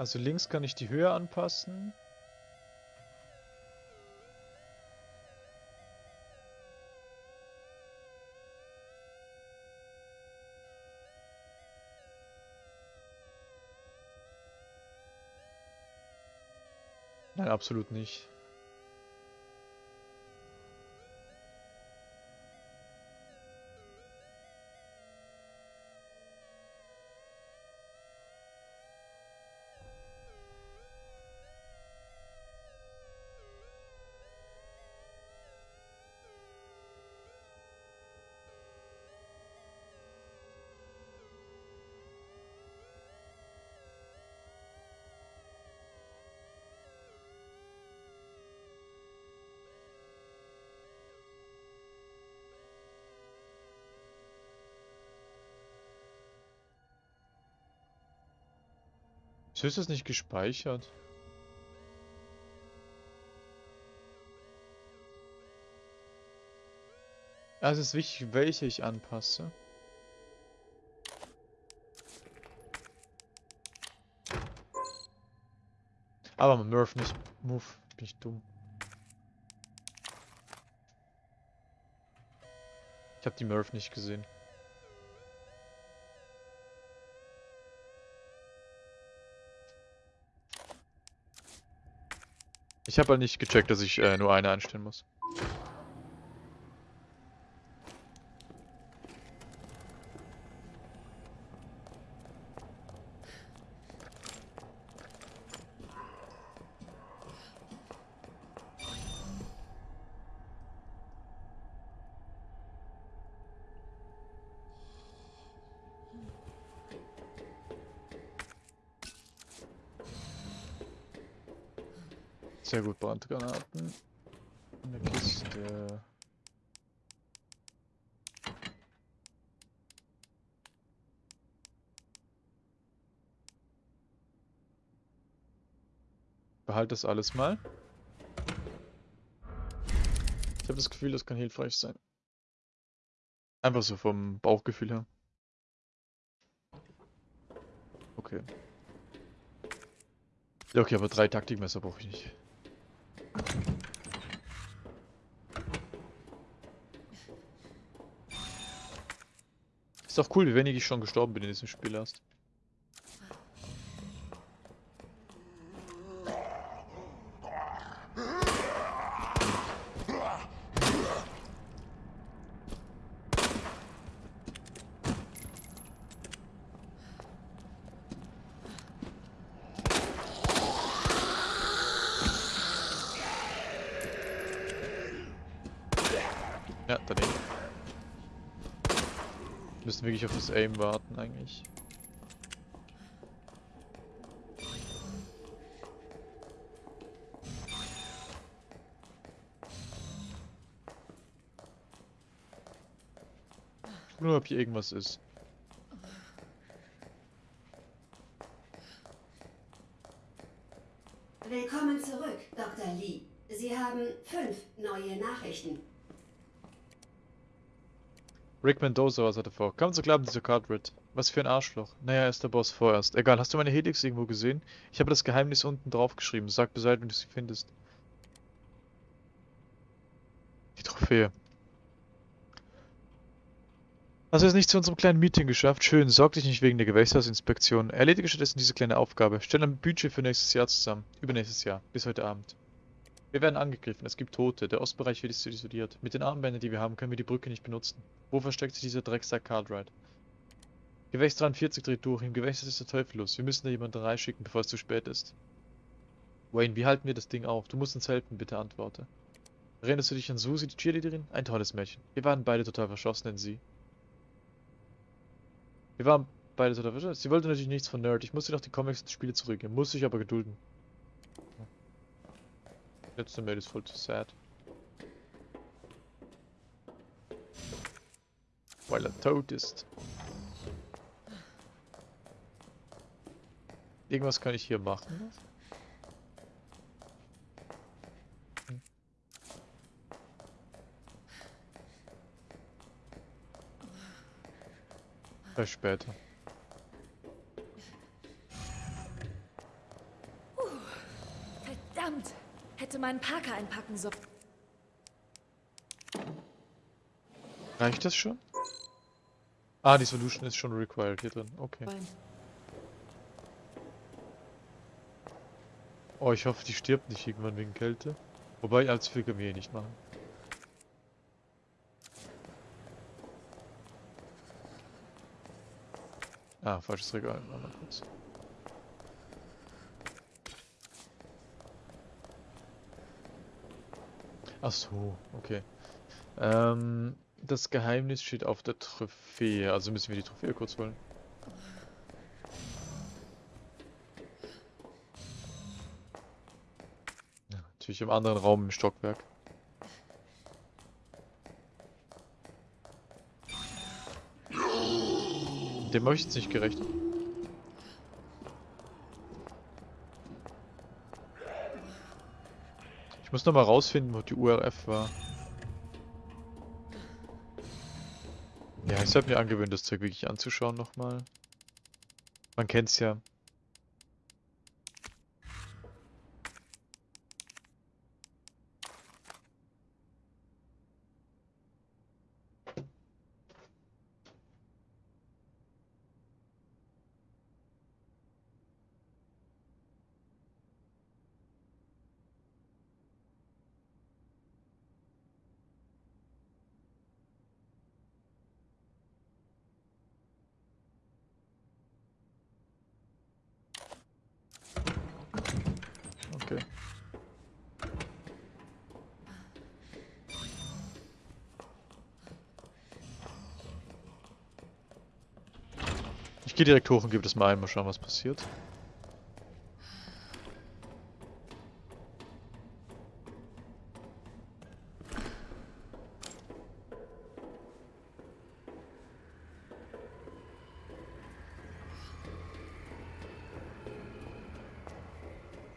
Also links kann ich die Höhe anpassen. Nein, absolut nicht. Wieso ist das nicht gespeichert? Es ist wichtig, welche ich anpasse. Aber Murph nicht. Move. Bin ich dumm. Ich habe die Murph nicht gesehen. Ich habe halt nicht gecheckt, dass ich äh, nur eine einstellen muss. Sehr gut, Brandgranaten. Eine Kiste. Behalte das alles mal. Ich habe das Gefühl, das kann hilfreich sein. Einfach so vom Bauchgefühl her. Okay. Okay, aber drei Taktikmesser brauche ich nicht. Ist doch cool, wie wenig ich schon gestorben bin in diesem Spiel erst. Ja, daneben. Wir müssen wirklich auf das Aim warten eigentlich. Nur ob hier irgendwas ist. Willkommen zurück, Dr. Lee. Sie haben fünf neue Nachrichten. Rick Mendoza, was hat er vor? Kaum zu glauben, dieser Cartwright. Was für ein Arschloch. Naja, er ist der Boss vorerst. Egal, hast du meine Helix irgendwo gesehen? Ich habe das Geheimnis unten drauf geschrieben. Sag Bescheid, wenn du sie findest. Die Trophäe. Hast du es nicht zu unserem kleinen Meeting geschafft? Schön, sorg dich nicht wegen der Gewächshausinspektion. Erledige stattdessen diese kleine Aufgabe. Stell ein Budget für nächstes Jahr zusammen. Übernächstes Jahr. Bis heute Abend. Wir werden angegriffen, es gibt Tote, der Ostbereich wird isoliert. Mit den Armbändern, die wir haben, können wir die Brücke nicht benutzen. Wo versteckt sich dieser Drecksack Cartwright? Gewächs 43 dreht durch, im Gewächs ist der Teufel los. Wir müssen da jemanden reinschicken, bevor es zu spät ist. Wayne, wie halten wir das Ding auf? Du musst uns helfen, bitte antworte. Erinnerst du dich an Susie, die Cheerleaderin? Ein tolles Mädchen. Wir waren beide total verschossen in sie. Wir waren beide total verschossen. Sie wollte natürlich nichts von Nerd. Ich musste noch die Comics und Spiele zurückgeben. Musste ich aber gedulden. Letzte Mail ist voll zu sad. Weil er tot ist. Irgendwas kann ich hier machen. Hm. Vielleicht später. Verdammt! Hätte meinen Parker einpacken sollen. Reicht das schon? Ah, die Solution ist schon required hier drin. Okay. Oh, ich hoffe, die stirbt nicht irgendwann wegen Kälte. Wobei, allzu viel können wir hier nicht machen. Ah, falsches Regal. Mal kurz. Ach so, okay. Ähm, das Geheimnis steht auf der Trophäe, also müssen wir die Trophäe kurz holen. Ja, natürlich im anderen Raum im Stockwerk. Dem habe ich jetzt nicht gerechnet. Ich muss noch mal rausfinden, wo die URF war. Ja, ich sollte mir angewöhnen, das Zeug wirklich anzuschauen nochmal. Man kennt's ja. Okay. Ich gehe direkt hoch und gebe das mal ein, mal schauen, was passiert.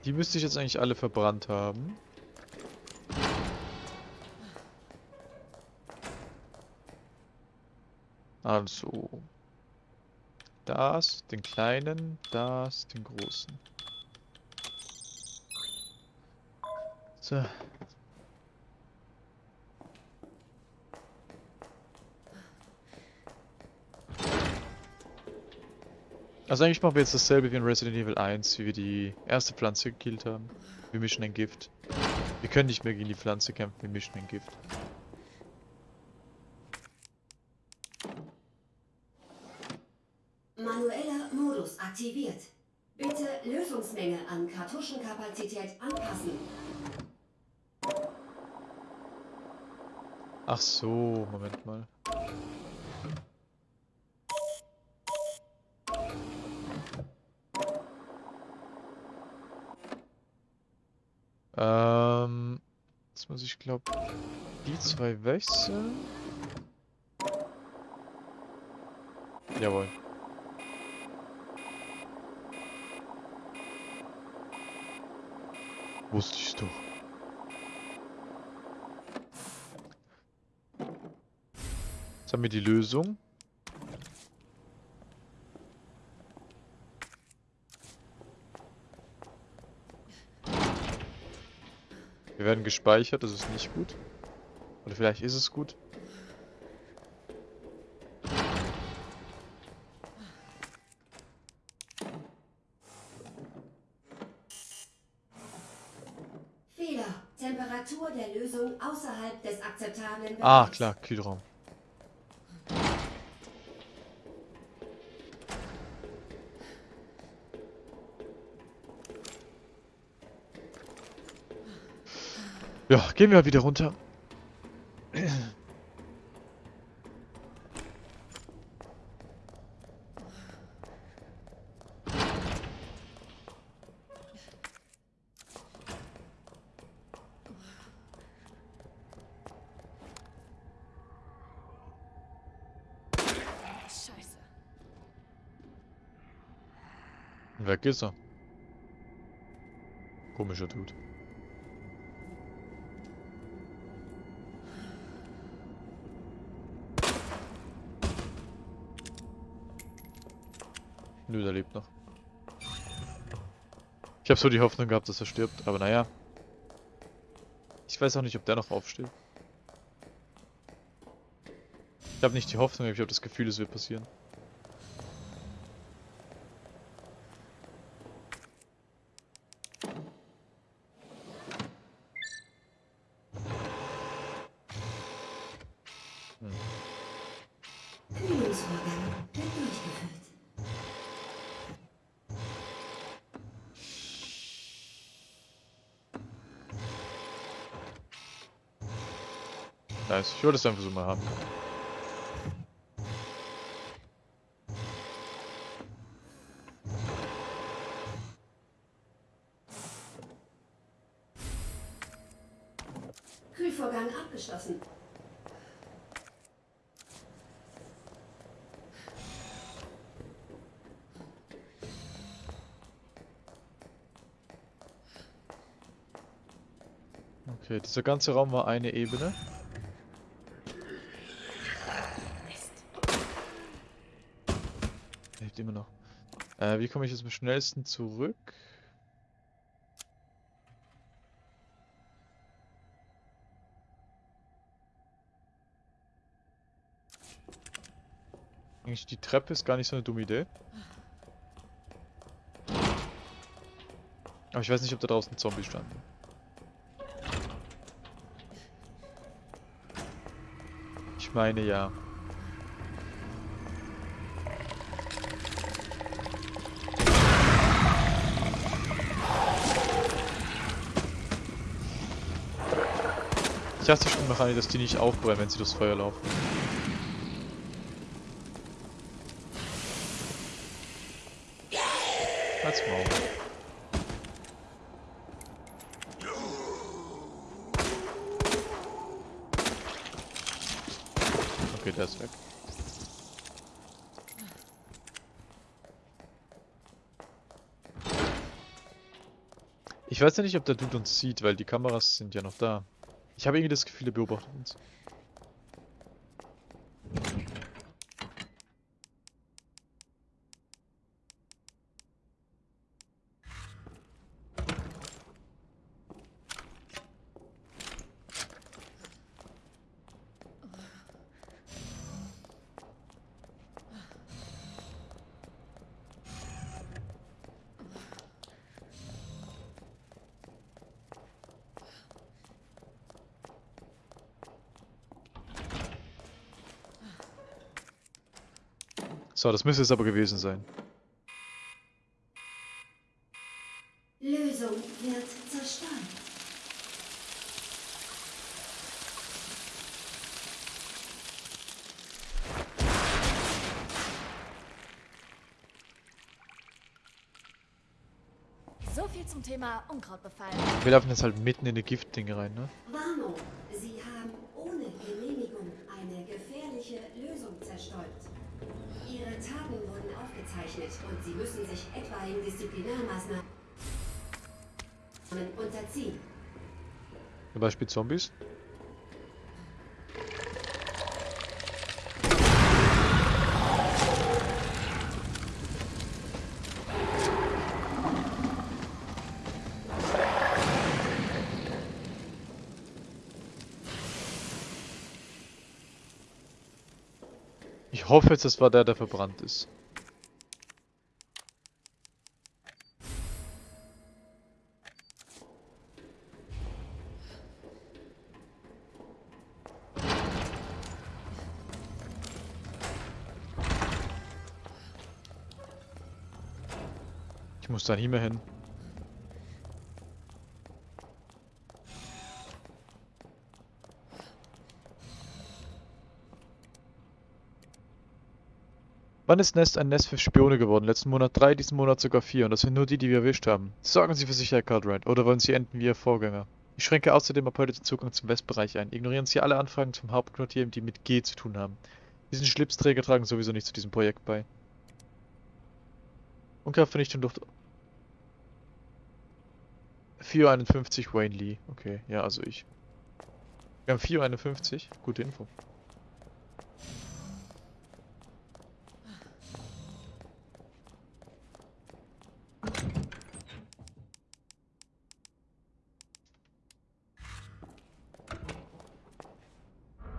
Die müsste ich jetzt eigentlich alle verbrannt haben. Also. Das, den kleinen, das, den großen. So. Also eigentlich machen wir jetzt dasselbe wie in Resident Evil 1, wie wir die erste Pflanze gekillt haben. Wir mischen ein Gift. Wir können nicht mehr gegen die Pflanze kämpfen, wir mischen ein Gift. Manueller Modus aktiviert. Bitte Lösungsmenge an Kartuschenkapazität anpassen. Ach so, Moment mal. Ähm, jetzt muss ich glaube die zwei wechseln. Jawohl. Wusste ich wir die Lösung. Wir werden gespeichert, das ist nicht gut. Oder vielleicht ist es gut. Fehler. Temperatur der Lösung außerhalb des akzeptablen Ah, Bereichs. klar, Kühlraum. Ja, gehen wir wieder runter. Weg ist er. Komischer Dude. Nö, der lebt noch. Ich habe so die Hoffnung gehabt, dass er stirbt, aber naja. Ich weiß auch nicht, ob der noch aufsteht. Ich habe nicht die Hoffnung, ich habe das Gefühl, es wird passieren. Ich wollte es einfach so mal haben. Kühlvorgang abgeschlossen. Okay, dieser ganze Raum war eine Ebene. Hilft immer noch. Äh, wie komme ich jetzt am schnellsten zurück? Eigentlich die Treppe ist gar nicht so eine dumme Idee. Aber ich weiß nicht, ob da draußen Zombies standen. Ich meine ja. Ich dachte schon an, dass die nicht aufbrennen, wenn sie durchs Feuer laufen. Als Maul. Okay, der ist weg. Ich weiß ja nicht, ob der Dude uns sieht, weil die Kameras sind ja noch da. Ich habe irgendwie das Gefühl, er beobachtet uns. So, das müsste es aber gewesen sein. Lösung wird zerstört. So viel zum Thema Unkrautbefall. Wir laufen jetzt halt mitten in die Giftdinge rein, ne? Warnung, aufgezeichnet und Sie müssen sich etwaigen Disziplinarmaßnahmen unterziehen. Zum Beispiel Zombies. Ich hoffe jetzt, das war der, der verbrannt ist. Ich muss da nie mehr hin. Wann ist Nest ein Nest für Spione geworden? Letzten Monat drei, diesen Monat sogar vier. Und das sind nur die, die wir erwischt haben. Sorgen Sie für Sicherheit, Cartwright. Oder wollen Sie enden wie Ihr Vorgänger? Ich schränke außerdem ab heute den Zugang zum Westbereich ein. Ignorieren Sie alle Anfragen zum Hauptquartier, die mit G zu tun haben. Diesen Schlipsträger tragen sowieso nicht zu diesem Projekt bei. Unkraftvernichtung durch... 451 Wayne Lee. Okay, ja, also ich. Wir haben 451. Gute Info.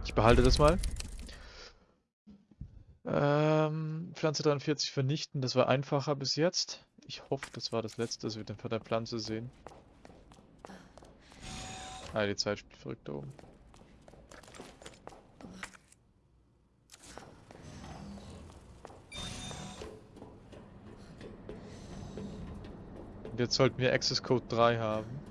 Ich behalte das mal. Ähm, Pflanze 43 vernichten, das war einfacher bis jetzt. Ich hoffe, das war das letzte, dass wir den von der Pflanze sehen. Ah, die Zeit spielt verrückt da oben. Jetzt sollten wir Access Code 3 haben.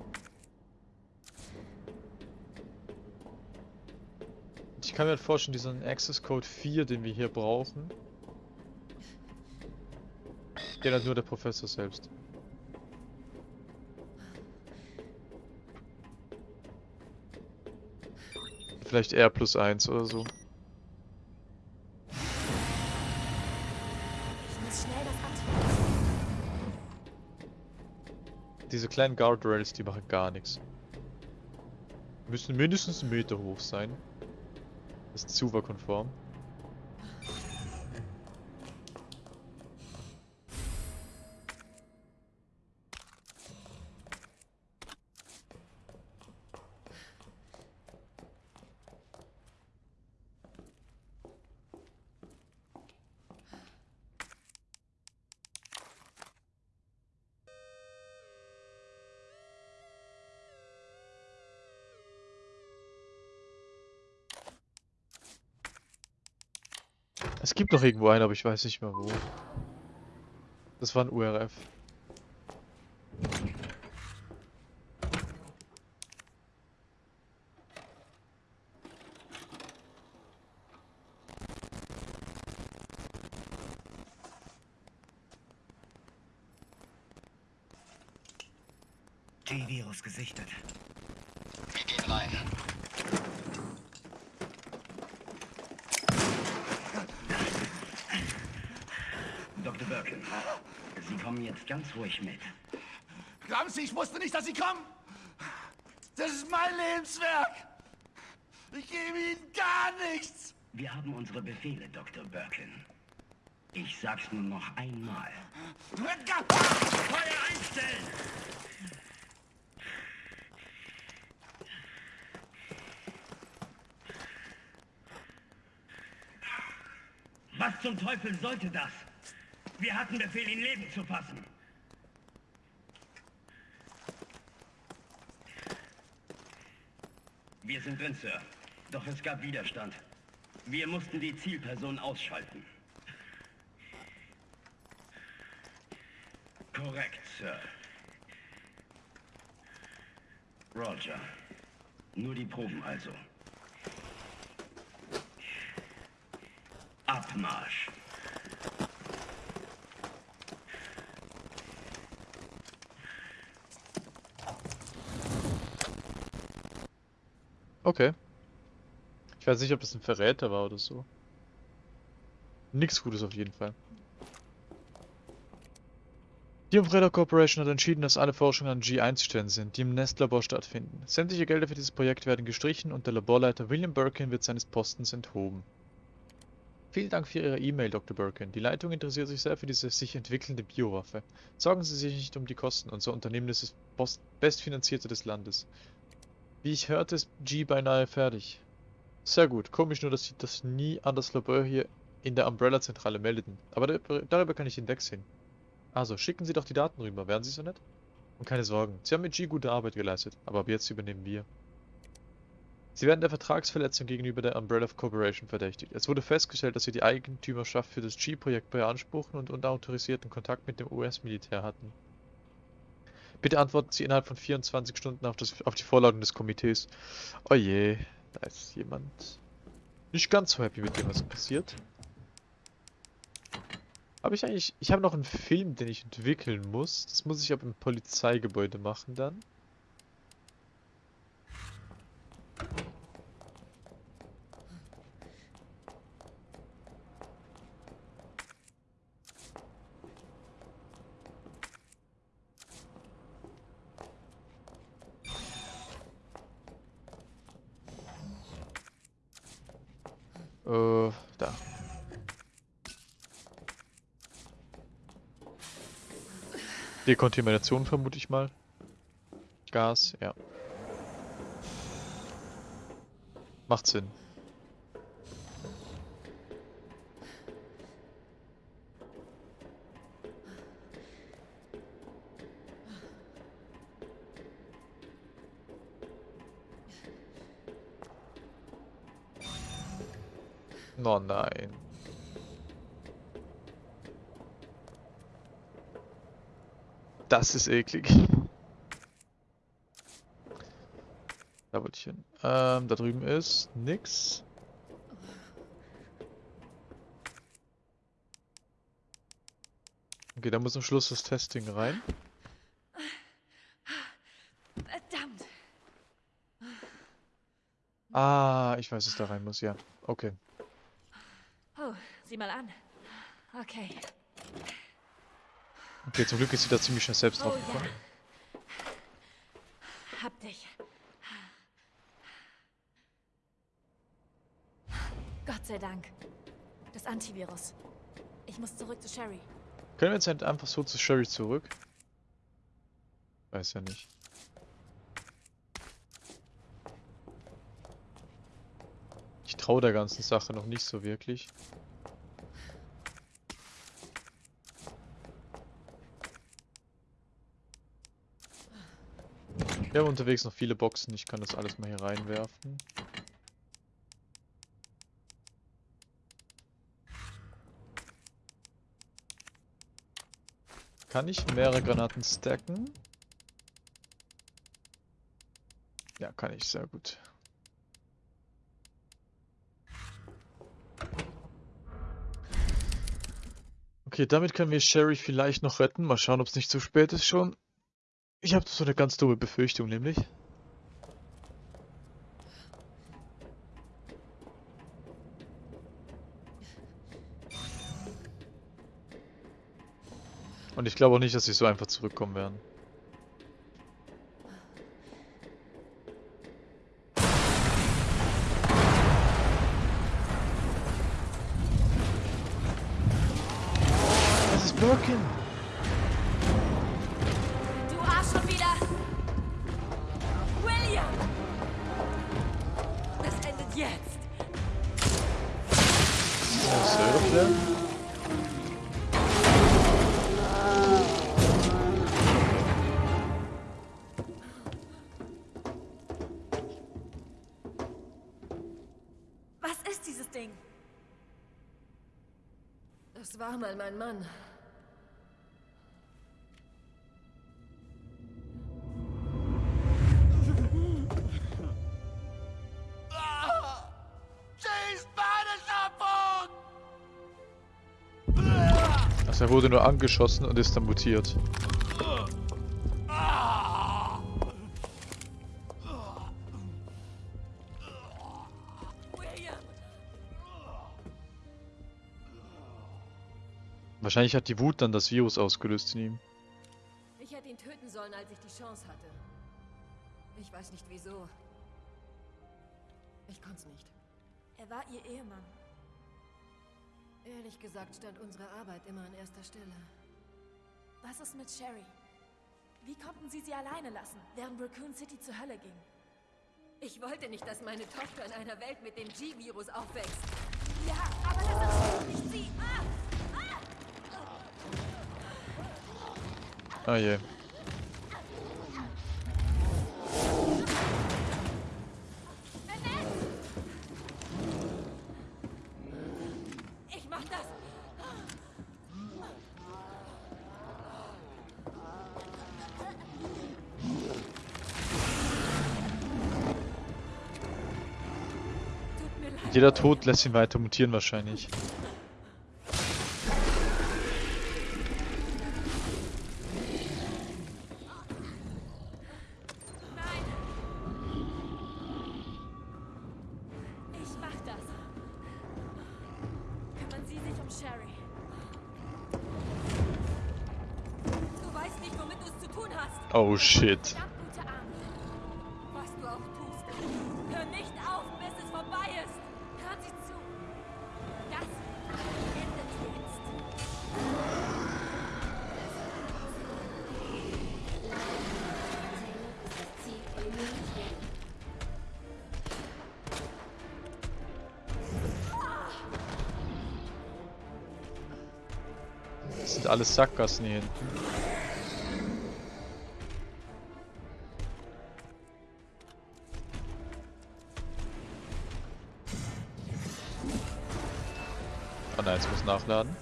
Ich kann mir vorstellen, diesen Access Code 4, den wir hier brauchen, den hat nur der Professor selbst. Vielleicht R plus 1 oder so. Diese kleinen Guardrails, die machen gar nichts. Müssen mindestens einen Meter hoch sein. Ist Zuwa-konform. Es gibt noch irgendwo einen, aber ich weiß nicht mehr wo. Das war ein URF. G-Virus gesichtet. Wir gehen rein. Dr. Birkin, Sie kommen ruhig mit. Glauben Sie, ich wusste nicht, dass Sie kommen? Das ist mein Lebenswerk. Ich gebe Ihnen gar nichts. Wir haben unsere Befehle, Dr. Birkin. Ich sag's nur noch einmal. Feuer einstellen! Was zum Teufel sollte das? Wir hatten Befehl, ihn Leben zu fassen. Wir sind drin, Sir. Doch es gab Widerstand. Wir mussten die Zielperson ausschalten. Korrekt, Sir. Roger. Nur die Proben also. Abmarsch. Okay. Ich weiß nicht, ob das ein Verräter war oder so. Nix Gutes auf jeden Fall. Die Umbrella Corporation hat entschieden, dass alle Forschungen an G1-Stellen sind, die im Nestlabor stattfinden. Sämtliche Gelder für dieses Projekt werden gestrichen und der Laborleiter William Birkin wird seines Postens enthoben. Vielen Dank für Ihre E-Mail, Dr. Birkin. Die Leitung interessiert sich sehr für diese sich entwickelnde Biowaffe. Sorgen Sie sich nicht um die Kosten. Unser Unternehmen ist das bestfinanzierte des Landes. Wie ich hörte, ist G beinahe fertig. Sehr gut. Komisch nur, dass Sie das nie an das Labor hier in der Umbrella-Zentrale meldeten. Aber darüber, kann ich hinwegsehen. Also, schicken Sie doch die Daten rüber. Wären Sie so nett? Und keine Sorgen. Sie haben mit G gute Arbeit geleistet. Aber ab jetzt übernehmen wir. Sie werden der Vertragsverletzung gegenüber der Umbrella Corporation verdächtigt. Es wurde festgestellt, dass Sie die Eigentümerschaft für das G-Projekt beanspruchen und unautorisierten Kontakt mit dem US-Militär hatten. Bitte antworten Sie innerhalb von 24 Stunden auf, das, auf die Vorlagen des Komitees. Oh je, da ist jemand nicht ganz so happy mit dem, was passiert. Habe ich eigentlich... Ich habe noch einen Film, den ich entwickeln muss. Das muss ich aber im Polizeigebäude machen dann. Dekontamination vermute ich mal. Gas, ja. Macht Sinn. Oh nein. Das ist eklig. Da wollte ich hin. Ähm, da drüben ist nix. Okay, da muss am Schluss das Testing rein. Verdammt. Ah, ich weiß, dass da rein muss, ja. Okay. Oh, sieh mal an. Okay. Okay, zum Glück ist sie da ziemlich schnell selbst Oh drauf ja. gekommen. Hab dich. Gott sei Dank. Das Antivirus. Ich muss zurück zu Sherry. Können wir jetzt halt einfach so zu Sherry zurück? Weiß ja nicht. Ich traue der ganzen Sache noch nicht so wirklich. Wir haben unterwegs noch viele Boxen, ich kann das alles mal hier reinwerfen. Kann ich mehrere Granaten stacken? Ja, kann ich, sehr gut. Okay, damit können wir Sherry vielleicht noch retten. Mal schauen, ob es nicht zu spät ist schon. Ich habe so eine ganz dumme Befürchtung, nämlich. Und ich glaube auch nicht, dass sie so einfach zurückkommen werden. Das ist Birkin! War mal mein Mann. Er wurde nur angeschossen und ist dann mutiert. Wahrscheinlich hat die Wut dann das Virus ausgelöst in ihm. Ich hätte ihn töten sollen, als ich die Chance hatte. Ich weiß nicht wieso. Ich konnte es nicht. Er war ihr Ehemann. Ehrlich gesagt stand unsere Arbeit immer an erster Stelle. Was ist mit Sherry? Wie konnten sie sie alleine lassen, während Raccoon City zur Hölle ging? Ich wollte nicht, dass meine Tochter in einer Welt mit dem G-Virus aufwächst. Ja, aber das ist nicht sie! Ah! Ah je. Jeder Tod lässt ihn weiter mutieren wahrscheinlich. Das sind alles Sackgassen hier hinten. Jetzt muss nachladen.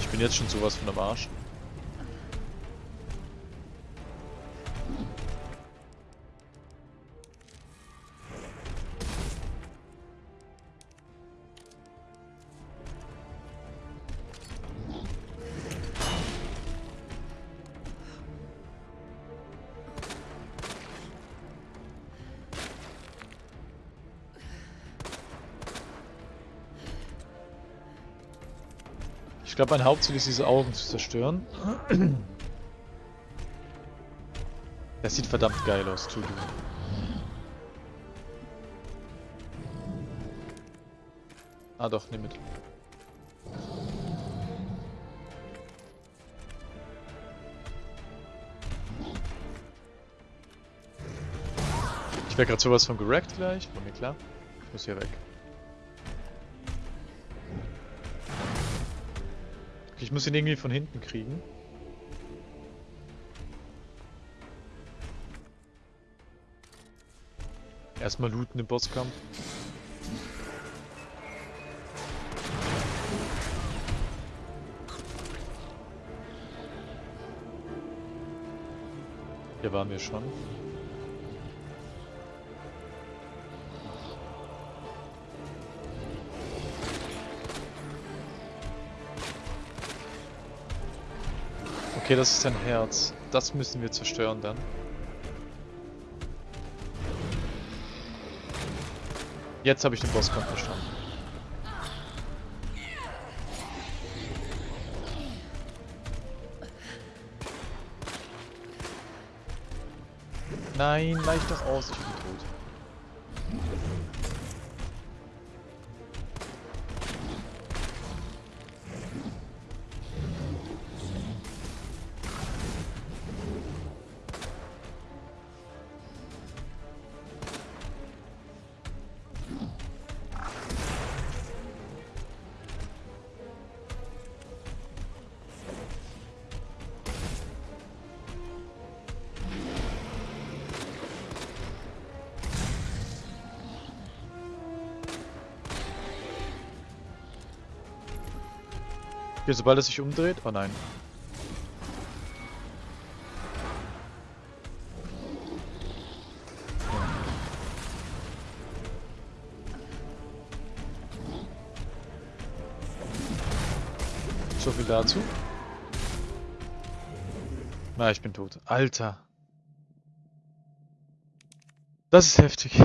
Ich bin jetzt schon sowas von am Arsch. Glaube, mein Hauptziel ist, diese Augen zu zerstören. Das sieht verdammt geil aus, to do. Ah doch, nimm mit. Ich wäre gerade sowas von gerackt gleich, war mir klar. Ich muss hier weg. Ich muss ihn irgendwie von hinten kriegen. Erstmal looten im Bosskampf. Hier waren wir schon. Okay, das ist ein Herz. Das müssen wir zerstören dann. Jetzt habe ich den Bosskampf verstanden. Nein, weich doch aus, ich Okay, sobald es sich umdreht. Oh nein. So viel dazu. Na, ich bin tot. Alter. Das ist heftig.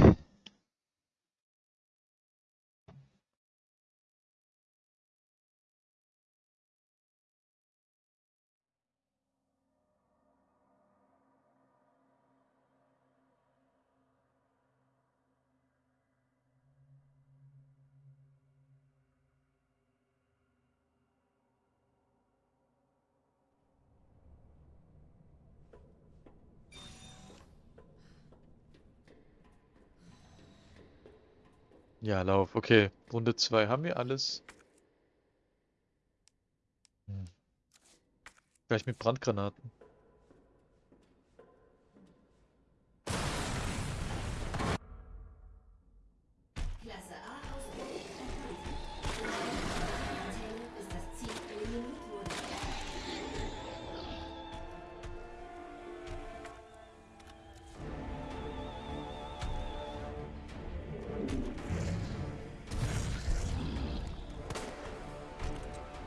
Ja, Lauf. Okay, Runde 2 haben wir alles. Hm. Vielleicht mit Brandgranaten.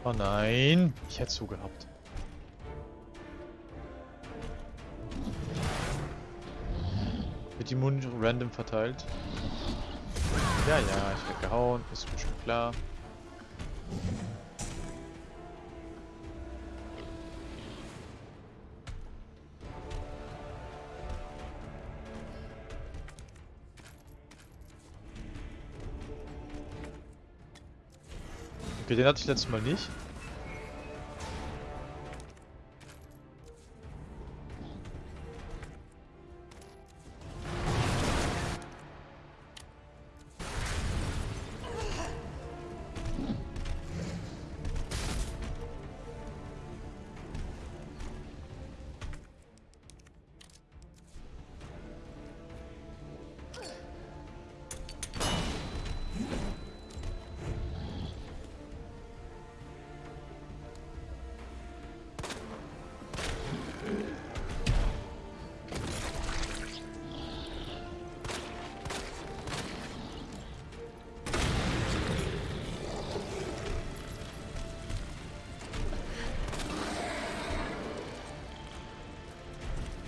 Oh nein, ich hätte so gehabt. Wird die Mund random verteilt? Ja, ja, ich werde gehauen, ist mir schon klar. Den hatte ich letztes Mal nicht.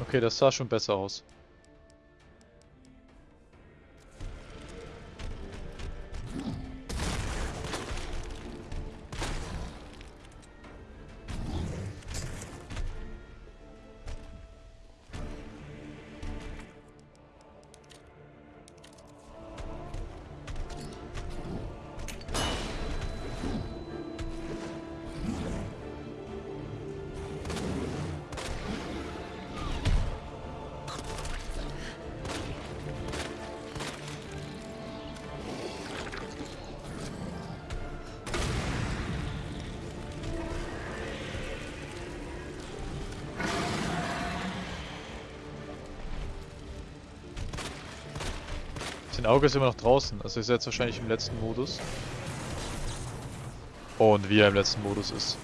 Okay, das sah schon besser aus. Auge ist immer noch draußen, also ist jetzt wahrscheinlich im letzten Modus. Und wie er im letzten Modus ist.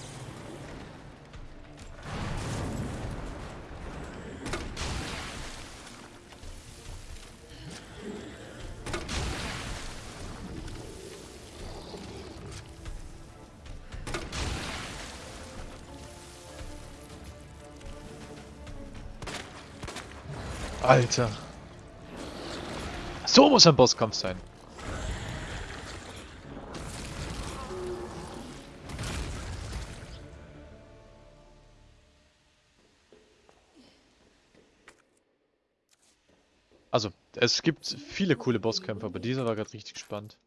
Alter. So muss ein Bosskampf sein. Also, es gibt viele coole Bosskämpfe, aber dieser war gerade richtig spannend.